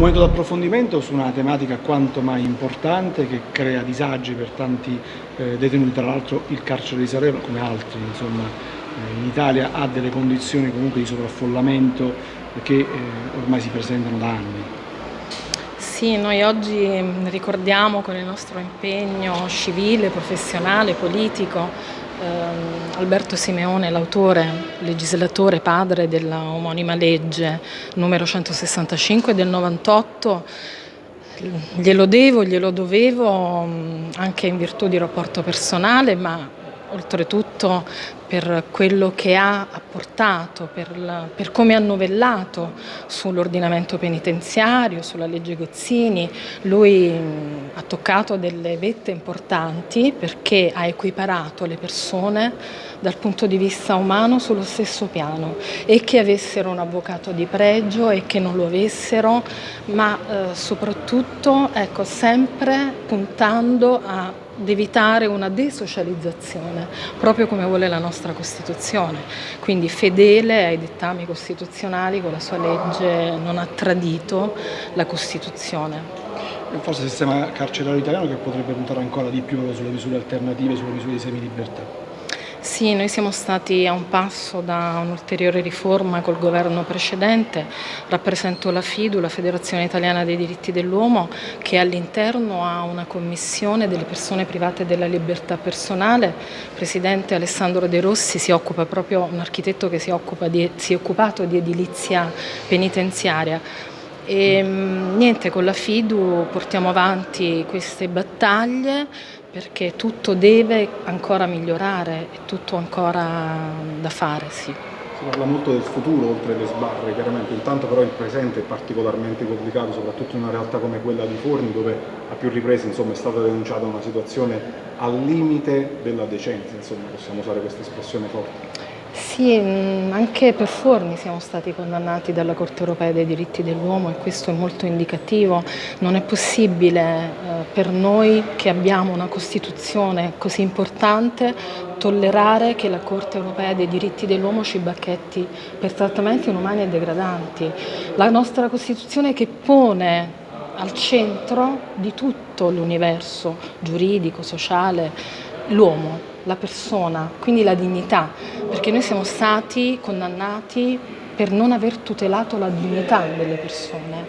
momento di approfondimento su una tematica quanto mai importante che crea disagi per tanti eh, detenuti, tra l'altro il carcere di Salerno come altri insomma, eh, in Italia ha delle condizioni comunque di sovraffollamento che eh, ormai si presentano da anni. Sì, noi oggi ricordiamo con il nostro impegno civile, professionale, politico Alberto Simeone, l'autore, legislatore, padre della omonima legge numero 165 del 98, glielo devo, glielo dovevo anche in virtù di rapporto personale, ma oltretutto per quello che ha apportato, per, la, per come ha novellato sull'ordinamento penitenziario, sulla legge Gozzini. Lui ha toccato delle vette importanti perché ha equiparato le persone dal punto di vista umano sullo stesso piano e che avessero un avvocato di pregio e che non lo avessero, ma eh, soprattutto ecco, sempre puntando a ad evitare una desocializzazione, proprio come vuole la nostra Costituzione. Quindi fedele ai dettami costituzionali, con la sua legge non ha tradito la Costituzione. Forse il sistema carcerario italiano che potrebbe puntare ancora di più sulle misure alternative, sulle misure di semilibertà. Sì, noi siamo stati a un passo da un'ulteriore riforma col governo precedente, rappresento la FIDU, la Federazione Italiana dei Diritti dell'Uomo, che all'interno ha una commissione delle persone private della libertà personale, il Presidente Alessandro De Rossi si occupa proprio, un architetto che si, di, si è occupato di edilizia penitenziaria, e niente, con la FIDU portiamo avanti queste battaglie perché tutto deve ancora migliorare, è tutto ancora da fare, sì. Si parla molto del futuro oltre le sbarre, chiaramente, intanto però il presente è particolarmente complicato, soprattutto in una realtà come quella di Forni, dove a più riprese insomma, è stata denunciata una situazione al limite della decenza, insomma, possiamo usare questa espressione forte. Sì, mm, anche per Forni siamo stati condannati dalla Corte Europea dei diritti dell'uomo e questo è molto indicativo. Non è possibile eh, per noi che abbiamo una Costituzione così importante tollerare che la Corte Europea dei diritti dell'uomo ci bacchetti per trattamenti inumani e degradanti. La nostra Costituzione che pone al centro di tutto l'universo giuridico, sociale, l'uomo, la persona, quindi la dignità, perché noi siamo stati condannati per non aver tutelato la dignità delle persone.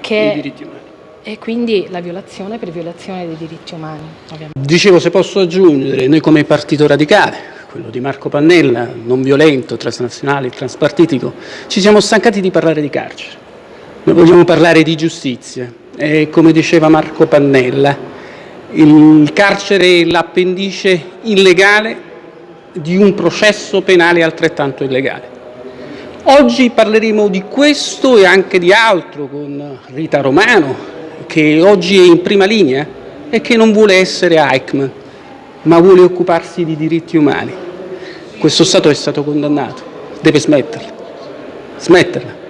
Che I diritti umani. E quindi la violazione per violazione dei diritti umani. Ovviamente. Dicevo, se posso aggiungere, noi come Partito Radicale, quello di Marco Pannella, non violento, transnazionale, transpartitico, ci siamo stancati di parlare di carcere. Noi vogliamo parlare di giustizia. E come diceva Marco Pannella, il carcere è l'appendice illegale di un processo penale altrettanto illegale. Oggi parleremo di questo e anche di altro con Rita Romano, che oggi è in prima linea e che non vuole essere Eichmann, ma vuole occuparsi di diritti umani. Questo Stato è stato condannato, deve smetterla, smetterla.